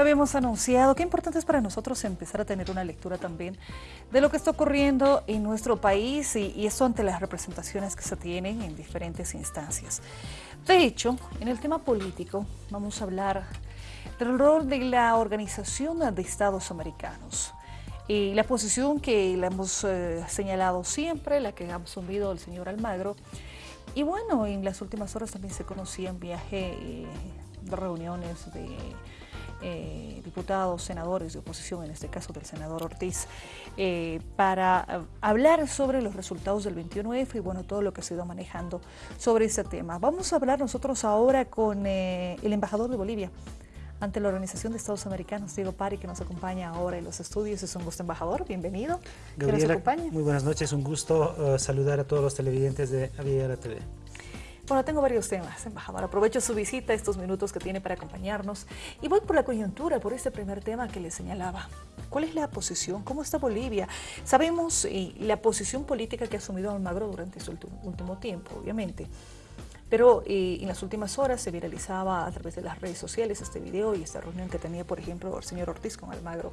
Lo habíamos anunciado. Qué importante es para nosotros empezar a tener una lectura también de lo que está ocurriendo en nuestro país y, y eso ante las representaciones que se tienen en diferentes instancias. De hecho, en el tema político vamos a hablar del rol de la Organización de Estados Americanos y la posición que le hemos eh, señalado siempre, la que ha asumido el señor Almagro. Y bueno, en las últimas horas también se conocían viaje eh, reuniones de eh, diputados, senadores de oposición, en este caso del senador Ortiz, eh, para hablar sobre los resultados del 21F y bueno, todo lo que se ha ido manejando sobre ese tema. Vamos a hablar nosotros ahora con eh, el embajador de Bolivia ante la Organización de Estados Americanos, Diego Pari, que nos acompaña ahora en los estudios. Es un gusto, embajador. Bienvenido. Gabriela, muy buenas noches. Un gusto saludar a todos los televidentes de Aviala TV. Bueno, tengo varios temas, embajador. Aprovecho su visita, estos minutos que tiene para acompañarnos. Y voy por la coyuntura, por este primer tema que le señalaba. ¿Cuál es la posición? ¿Cómo está Bolivia? Sabemos eh, la posición política que ha asumido Almagro durante su último tiempo, obviamente. Pero eh, en las últimas horas se viralizaba a través de las redes sociales este video y esta reunión que tenía, por ejemplo, el señor Ortiz con Almagro.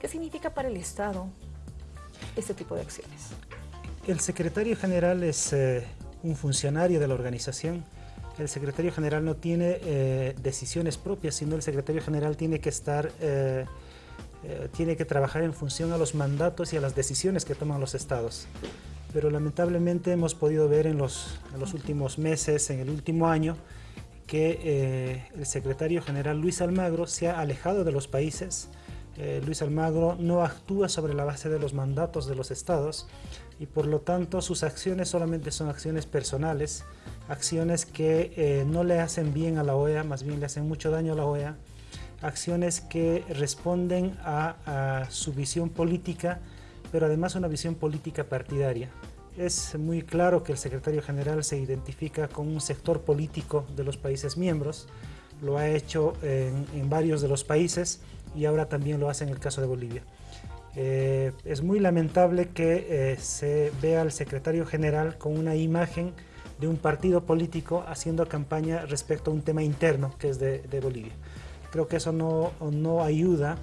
¿Qué significa para el Estado este tipo de acciones? El secretario general es eh, un funcionario de la organización. El secretario general no tiene eh, decisiones propias, sino el secretario general tiene que estar, eh, eh, tiene que trabajar en función a los mandatos y a las decisiones que toman los estados. Pero lamentablemente hemos podido ver en los, en los últimos meses, en el último año, que el secretario general Luis Almagro se ha alejado de los países, Luis Almagro no actúa sobre la base de los mandatos de los estados y por lo tanto sus acciones solamente son acciones personales, acciones que eh, no le hacen bien a la OEA, más bien le hacen mucho daño a la OEA, acciones que responden a, su visión política, pero además una visión política partidaria. Es muy claro que el secretario general se identifica con un sector político de los países miembros, lo ha hecho en varios de los países, y ahora también lo hace en el caso de Bolivia. Eh, es muy lamentable que eh, se vea al secretario general con una imagen de un partido político haciendo campaña respecto a un tema interno que es de, Bolivia. Creo que eso no, no ayuda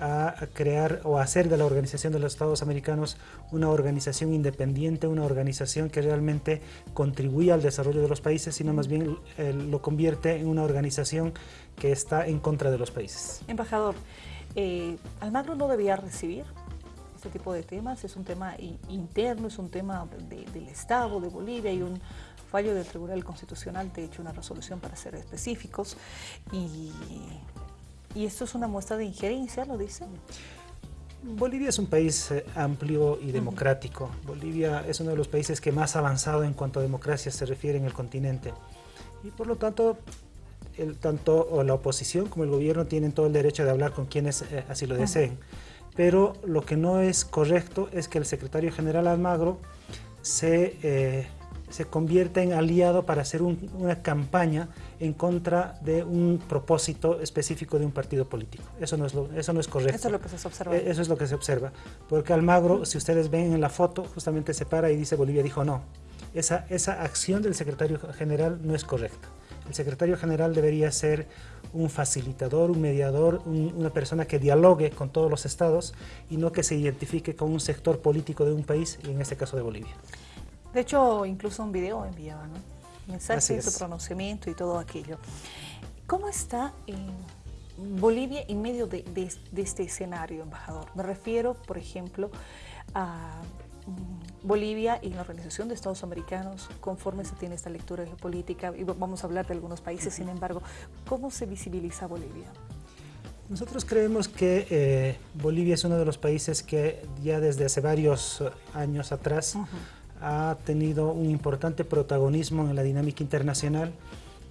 a crear o hacer de la Organización de los Estados Americanos una organización independiente, una organización que realmente contribuya al desarrollo de los países, sino más bien eh, lo convierte en una organización que está en contra de los países. Embajador, eh, Almagro no debía recibir este tipo de temas, es un tema interno, es un tema del Estado, de Bolivia, y un fallo del Tribunal Constitucional, de hecho una resolución para ser específicos, y ¿Y esto es una muestra de injerencia, lo dicen? Bolivia es un país eh, amplio y democrático. Bolivia es uno de los países que más avanzado en cuanto a democracia se refiere en el continente. Y por lo tanto, el, tanto la oposición como el gobierno tienen todo el derecho de hablar con quienes eh, así lo deseen. Pero lo que no es correcto es que el secretario general Almagro se eh, se convierte en aliado para hacer una campaña en contra de un propósito específico de un partido político. Eso no es, eso no es correcto. Eso es lo que se observa. Eh, eso es lo que se observa. Porque Almagro, si ustedes ven en la foto, justamente se para y dice Bolivia dijo no. Esa, esa acción del secretario general no es correcta. El secretario general debería ser un facilitador, un mediador, una persona que dialogue con todos los estados y no que se identifique con un sector político de un país, y en este caso de Bolivia. De hecho, incluso un video enviaba, ¿no? Mensaje, su pronunciamiento y todo aquello. ¿Cómo está Bolivia en medio de, este escenario, embajador? Me refiero, por ejemplo, a mm, Bolivia y la Organización de Estados Americanos, conforme se tiene esta lectura geopolítica, y vamos a hablar de algunos países, sin embargo, ¿cómo se visibiliza Bolivia? Nosotros creemos que eh, Bolivia es uno de los países que ya desde hace varios años atrás ha tenido un importante protagonismo en la dinámica internacional.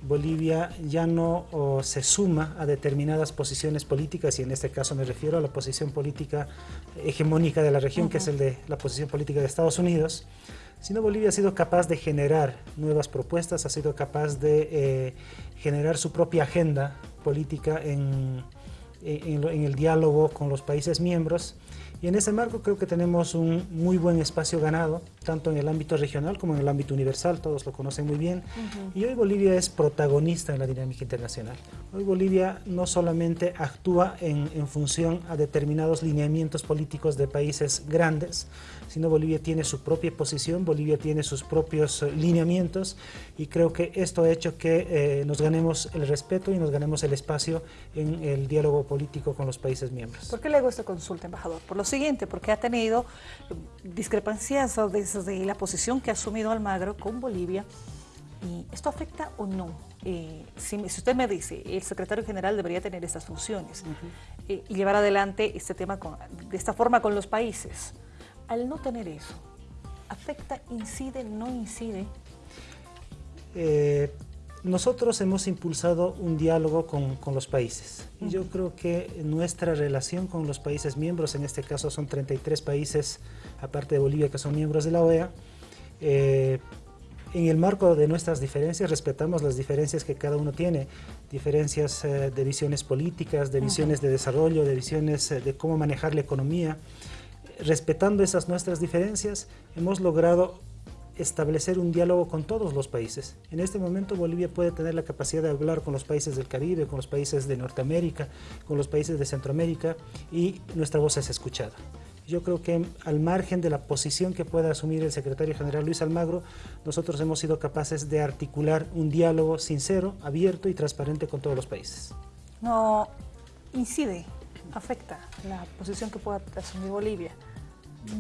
Bolivia ya no se suma a determinadas posiciones políticas, y en este caso me refiero a la posición política hegemónica de la región, que es el de la posición política de Estados Unidos, sino Bolivia ha sido capaz de generar nuevas propuestas, ha sido capaz de eh, generar su propia agenda política en, en, en el diálogo con los países miembros y en ese marco creo que tenemos un muy buen espacio ganado, tanto en el ámbito regional como en el ámbito universal, todos lo conocen muy bien. Y hoy Bolivia es protagonista en la dinámica internacional. Hoy Bolivia no solamente actúa en, en función a determinados lineamientos políticos de países grandes, sino Bolivia tiene su propia posición, Bolivia tiene sus propios eh, lineamientos y creo que esto ha hecho que eh, nos ganemos el respeto y nos ganemos el espacio en el diálogo político con los países miembros. ¿Por qué le hago esta consulta, embajador? Por los siguiente, porque ha tenido discrepancias desde la posición que ha asumido Almagro con Bolivia. ¿Y esto afecta o no? Eh, si, usted me dice, el secretario general debería tener estas funciones eh, y llevar adelante este tema de esta forma con los países, al no tener eso, ¿afecta, incide, no incide? Eh, nosotros hemos impulsado un diálogo con, con los países. Y yo creo que nuestra relación con los países miembros, en este caso son 33 países, aparte de Bolivia, que son miembros de la OEA, eh, en el marco de nuestras diferencias respetamos las diferencias que cada uno tiene, diferencias eh, de visiones políticas, de visiones de desarrollo, de visiones eh, de cómo manejar la economía. Respetando esas nuestras diferencias, hemos logrado establecer un diálogo con todos los países. En este momento Bolivia puede tener la capacidad de hablar con los países del Caribe, con los países de Norteamérica, con los países de Centroamérica y nuestra voz es escuchada. Yo creo que al margen de la posición que pueda asumir el secretario general Luis Almagro, nosotros hemos sido capaces de articular un diálogo sincero, abierto y transparente con todos los países. No incide, afecta la posición que pueda asumir Bolivia.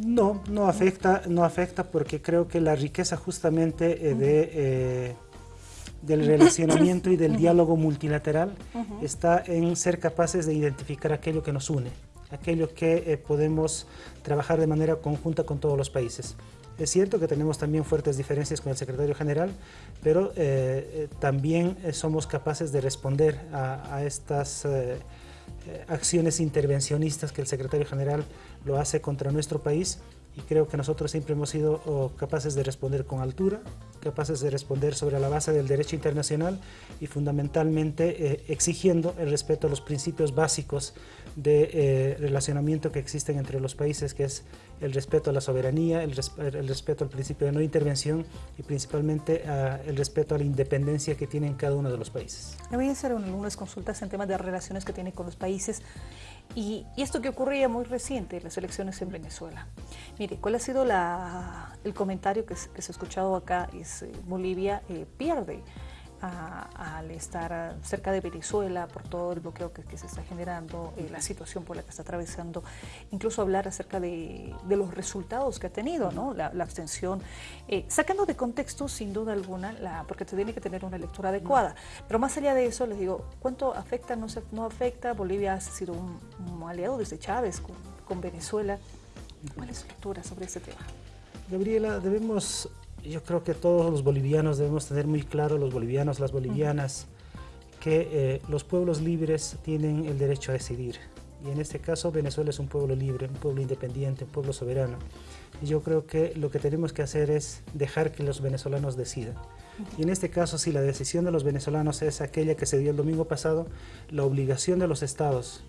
No, no afecta, no afecta porque creo que la riqueza justamente eh, de, eh, del relacionamiento y del diálogo multilateral está en ser capaces de identificar aquello que nos une, aquello que eh, podemos trabajar de manera conjunta con todos los países. Es cierto que tenemos también fuertes diferencias con el secretario general, pero también somos capaces de responder a, a estas acciones intervencionistas que el secretario general lo hace contra nuestro país y creo que nosotros siempre hemos sido oh, capaces de responder con altura, capaces de responder sobre la base del derecho internacional y fundamentalmente eh, exigiendo el respeto a los principios básicos de eh, relacionamiento que existen entre los países, que es el respeto a la soberanía, el, respeto al principio de no intervención y principalmente ah, el respeto a la independencia que tienen cada uno de los países. Le voy a hacer algunas consultas en temas de relaciones que tiene con los países y, esto que ocurría muy reciente, las elecciones en Venezuela. Mire, ¿cuál ha sido el comentario que, se ha escuchado acá? Es eh, Bolivia eh, pierde al estar cerca de Venezuela por todo el bloqueo que, se está generando, eh, la situación por la que está atravesando, incluso hablar acerca de, los resultados que ha tenido, ¿no? la, abstención, eh, sacando de contexto sin duda alguna, la, porque se tiene que tener una lectura adecuada, pero más allá de eso les digo, ¿cuánto afecta, no, se, no afecta? Bolivia ha sido un, aliado desde Chávez con, con Venezuela. ¿Cuál es su lectura sobre este tema? Gabriela, debemos yo creo que todos los bolivianos debemos tener muy claro, los bolivianos, las bolivianas, que eh, los pueblos libres tienen el derecho a decidir. Y en este caso Venezuela es un pueblo libre, un pueblo independiente, un pueblo soberano. Y yo creo que lo que tenemos que hacer es dejar que los venezolanos decidan. Y en este caso, si la decisión de los venezolanos es aquella que se dio el domingo pasado, la obligación de los estados,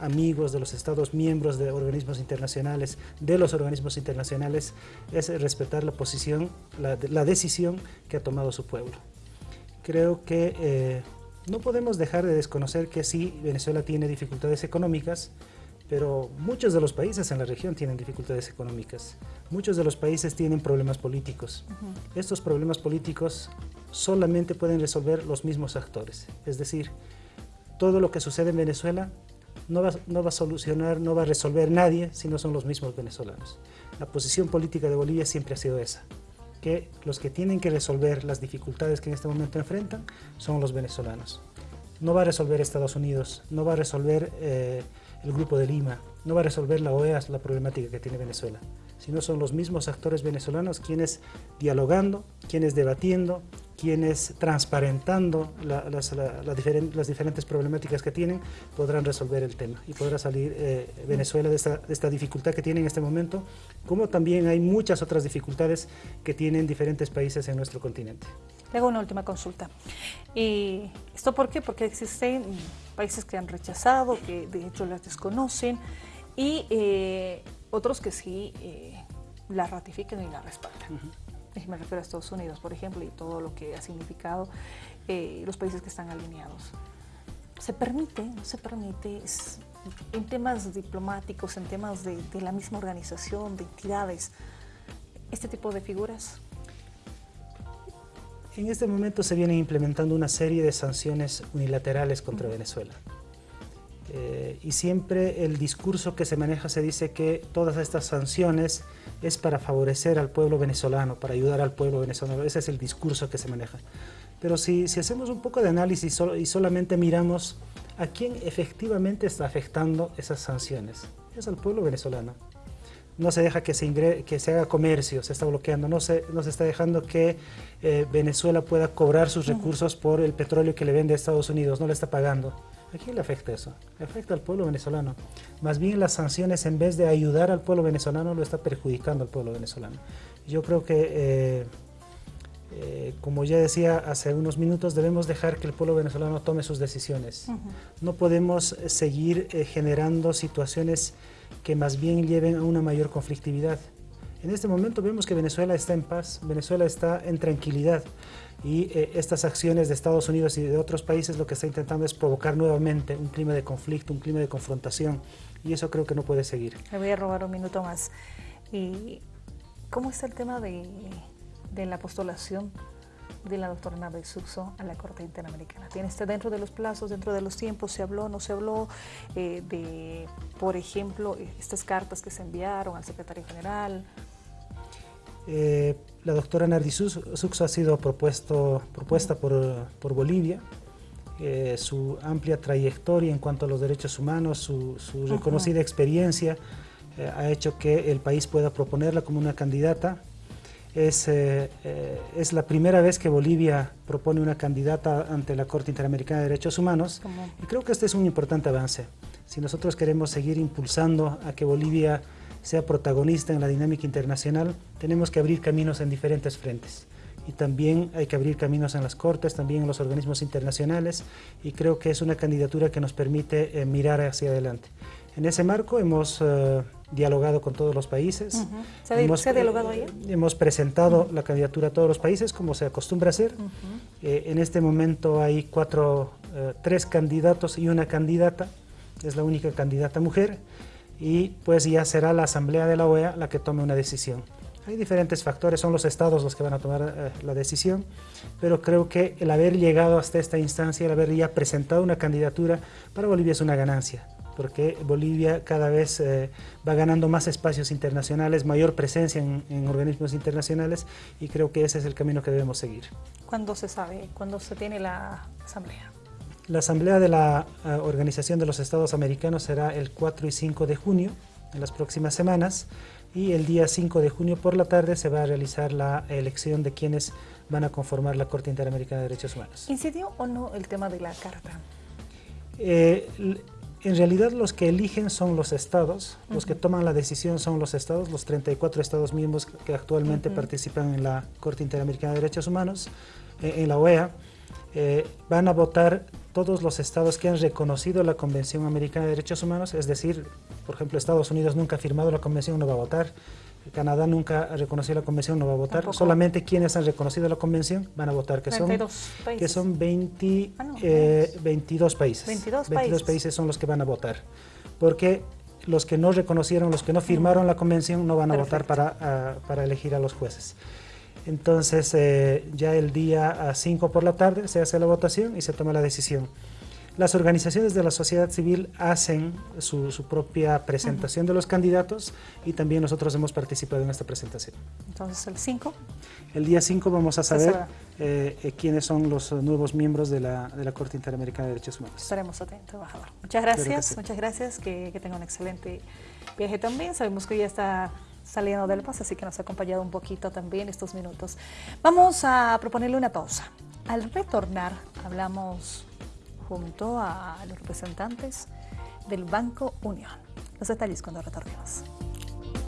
amigos de los Estados miembros de organismos internacionales, de los organismos internacionales, es respetar la posición, la, decisión que ha tomado su pueblo. Creo que eh, no podemos dejar de desconocer que sí, Venezuela tiene dificultades económicas, pero muchos de los países en la región tienen dificultades económicas. Muchos de los países tienen problemas políticos. Estos problemas políticos solamente pueden resolver los mismos actores. Es decir, todo lo que sucede en Venezuela no va, a solucionar, no va a resolver nadie si no son los mismos venezolanos. La posición política de Bolivia siempre ha sido esa, que los que tienen que resolver las dificultades que en este momento enfrentan son los venezolanos. No va a resolver Estados Unidos, no va a resolver eh, el Grupo de Lima, no va a resolver la OEA la problemática que tiene Venezuela, sino son los mismos actores venezolanos quienes dialogando, quienes debatiendo, quienes transparentando las, diferentes problemáticas que tienen podrán resolver el tema y podrá salir eh, Venezuela de esta, dificultad que tiene en este momento, como también hay muchas otras dificultades que tienen diferentes países en nuestro continente. Le hago una última consulta. ¿Y ¿Esto por qué? Porque existen países que han rechazado, que de hecho las desconocen, y eh, otros que sí eh, la ratifican y la respaldan. Me refiero a Estados Unidos, por ejemplo, y todo lo que ha significado eh, los países que están alineados. ¿Se permite, no se permite, en temas diplomáticos, en temas de, de la misma organización, de entidades, este tipo de figuras? En este momento se vienen implementando una serie de sanciones unilaterales contra Venezuela. Eh, y siempre el discurso que se maneja se dice que todas estas sanciones es para favorecer al pueblo venezolano, para ayudar al pueblo venezolano. Ese es el discurso que se maneja. Pero si, si hacemos un poco de análisis y solamente miramos a quién efectivamente está afectando esas sanciones, es al pueblo venezolano no se deja que se, que se haga comercio, se está bloqueando, no se, no se está dejando que eh, Venezuela pueda cobrar sus recursos por el petróleo que le vende a Estados Unidos, no le está pagando. ¿A quién le afecta eso? Le afecta al pueblo venezolano. Más bien las sanciones, en vez de ayudar al pueblo venezolano, lo está perjudicando al pueblo venezolano. Yo creo que, eh, eh, como ya decía hace unos minutos, debemos dejar que el pueblo venezolano tome sus decisiones. No podemos seguir generando situaciones que más bien lleven a una mayor conflictividad. En este momento vemos que Venezuela está en paz, Venezuela está en tranquilidad y eh, estas acciones de Estados Unidos y de otros países lo que está intentando es provocar nuevamente un clima de conflicto, un clima de confrontación y eso creo que no puede seguir. Le voy a robar un minuto más. ¿Y cómo está el tema de, de la postulación de la doctora Nabel Suxo a la Corte Interamericana. ¿Tiene este dentro de los plazos, dentro de los tiempos? ¿Se habló, no se habló eh, de, por ejemplo, estas cartas que se enviaron al secretario general? Eh, la doctora Nardi Suxo ha sido propuesto, propuesta por, por Bolivia. Eh, su amplia trayectoria en cuanto a los derechos humanos, su, reconocida experiencia, ha hecho que el país pueda proponerla como una candidata es, eh, eh, es, la primera vez que Bolivia propone una candidata ante la Corte Interamericana de Derechos Humanos y creo que este es un importante avance. Si nosotros queremos seguir impulsando a que Bolivia sea protagonista en la dinámica internacional, tenemos que abrir caminos en diferentes frentes. Y también hay que abrir caminos en las cortes, también en los organismos internacionales, y creo que es una candidatura que nos permite eh, mirar hacia adelante. En ese marco hemos dialogado con todos los países. ¿Se, ha, hemos, dialogado hemos presentado la candidatura a todos los países, como se acostumbra a hacer. Eh, en este momento hay cuatro, eh, tres candidatos y una candidata, es la única candidata mujer, y pues ya será la Asamblea de la OEA la que tome una decisión. Hay diferentes factores, son los estados los que van a tomar eh, la decisión, pero creo que el haber llegado hasta esta instancia, el haber ya presentado una candidatura para Bolivia es una ganancia porque Bolivia cada vez eh, va ganando más espacios internacionales, mayor presencia en, organismos internacionales y creo que ese es el camino que debemos seguir. ¿Cuándo se sabe? ¿Cuándo se tiene la asamblea? La asamblea de la eh, Organización de los Estados Americanos será el 4 y 5 de junio, en las próximas semanas, y el día 5 de junio por la tarde se va a realizar la elección de quienes van a conformar la Corte Interamericana de Derechos Humanos. ¿Incidió o no el tema de la carta? Eh, en realidad los que eligen son los estados, los que toman la decisión son los estados, los 34 estados miembros que actualmente participan en la Corte Interamericana de Derechos Humanos, eh, en la OEA, eh, van a votar todos los estados que han reconocido la Convención Americana de Derechos Humanos, es decir, por ejemplo, Estados Unidos nunca ha firmado la convención, no va a votar, Canadá nunca ha reconocido la convención, no va a votar. Solamente quienes han reconocido la convención van a votar, que son, que son 20, 22 países. 22, 22 países. son los que van a votar. Porque los que no reconocieron, los que no firmaron la convención, no van a votar para, ah, para, elegir a los jueces. Entonces, eh, ya el día 5 por la tarde se hace la votación y se toma la decisión. Las organizaciones de la sociedad civil hacen su, propia presentación de los candidatos y también nosotros hemos participado en esta presentación. Entonces, el 5. El día 5 vamos a saber eh, eh, quiénes son los nuevos miembros de la, de la, Corte Interamericana de Derechos Humanos. Estaremos atentos, embajador. Muchas gracias, muchas gracias, que, que tenga un excelente viaje también. Sabemos que ya está saliendo del paso, así que nos ha acompañado un poquito también estos minutos. Vamos a proponerle una pausa. Al retornar, hablamos junto a los representantes del Banco Unión. Los detalles cuando retornemos.